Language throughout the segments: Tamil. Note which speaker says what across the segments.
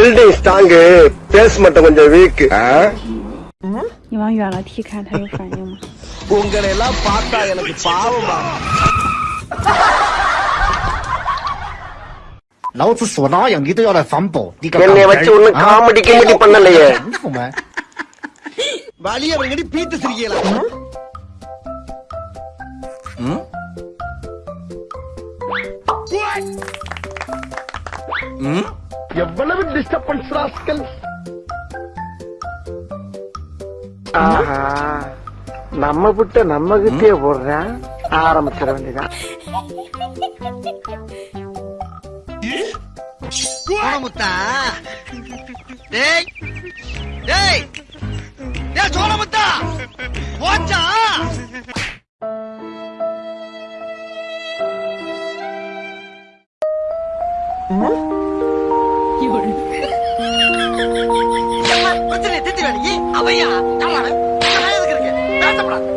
Speaker 1: பில்டிங் ஸ்ட்ராங்கு பேஸ் மட்டும் கொஞ்சம் வீக்
Speaker 2: 你往远了踢开，它有反应吗？
Speaker 3: உங்களை எல்லாம் பார்த்தா எனக்கு பாவமா
Speaker 4: 老子说哪样你都要来反驳，你个
Speaker 1: என்னைய வச்சு ஒண்ணும் காமெடி கிமெடி பண்ணலையே
Speaker 4: 清楚没？
Speaker 3: வழிய அவங்கடி பீத்து சிரிக்கலாம்
Speaker 1: எவ்வளவு டிஸ்டர்பன்ஸ் ராஸ்கல் ஆஹா. நம்ம விட்ட நம்ம கிட்டே போடுறேன் ஆரம்பிச்சிட வேண்டியதான்
Speaker 3: சோழமுத்தா டேய். டேய். டேய் சோழமுத்தா போச்சா? பிரச்சனை திட்டி வேணி அவையா எதுக்கு பேசப்படாது.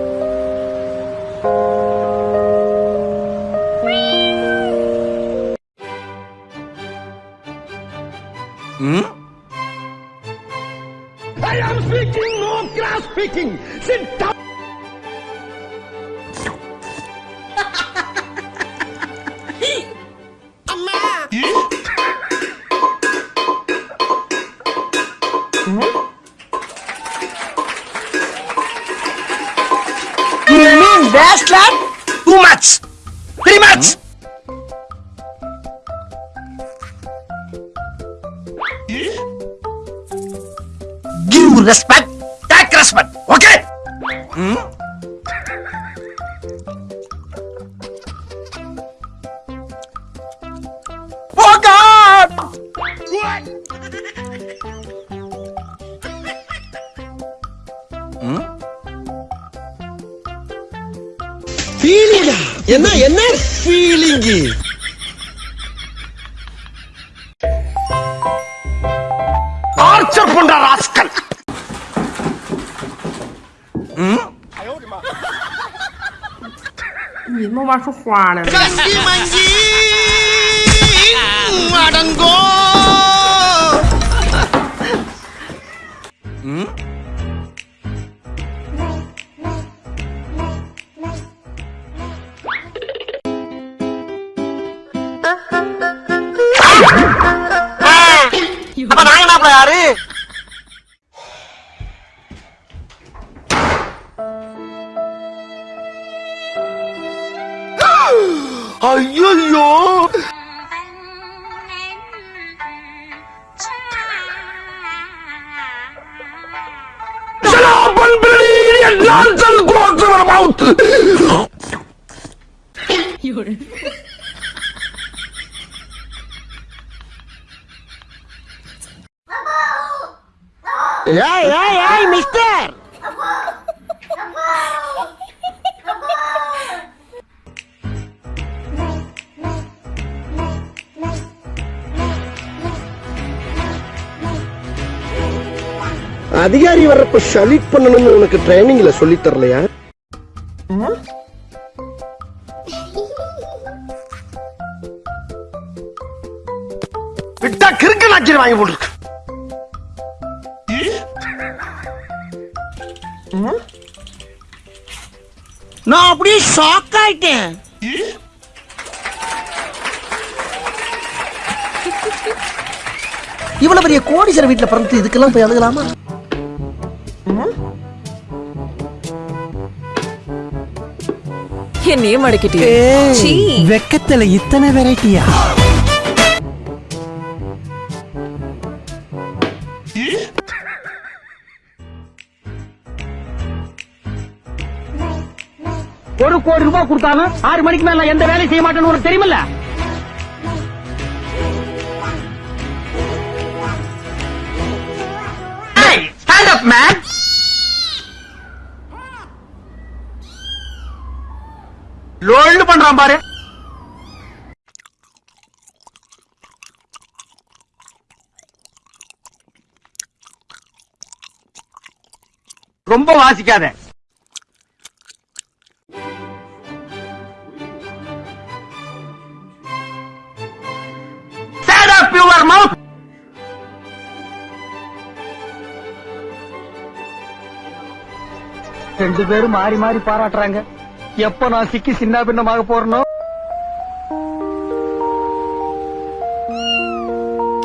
Speaker 5: best lad? Two months. Three months. Give respect
Speaker 3: ஃபீலிங்கா என்ன என்ன? ஃபீலிங்கு
Speaker 1: டார்ச்சர் பண்ற ராஸ்கல்.
Speaker 3: கங்கி மங்கி அடங்கோ
Speaker 1: அப்ப நாங்க என்ன யாரு? ஐயோ ஏய் ஏய் ஏய் மிஸ்டர் அதிகாரி வர்றப்ப சலிட் பண்ணணும்னு உனக்கு ட்ரைனிங்ல சொல்லி தரலையா? விட்டா கிறுக்கு நாச்சிரி வாங்கி போட்டுருக்கு.
Speaker 5: நான் அப்படியே ஷாக் ஆயிட்டேன். இவ்வளவு பெரிய கோடீஸ்வர வீட்டுல பிறந்து இதுக்கெல்லாம் போய் அழுகலாமா?
Speaker 6: என்னையே மடக்கிட்டே சீ.
Speaker 7: வெக்கத்துல இத்தனை வெரைட்டியா
Speaker 8: ஒரு கோடி ரூபாய் கொடுத்தாலும் ஆறு மணிக்கு மேல எந்த வேலையும் செய்ய மாட்டேன்னு உனக்கு தெரியுமில்ல? மேன் பண்றான் பாரு. ரொம்ப வாசிக்காத. ரெண்டு பேரும் மாறி மாறி பாராட்டுறாங்க. எப்ப நான் சிக்கி சின்ன பின்னமாக போறனோ?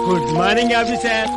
Speaker 9: Good morning officer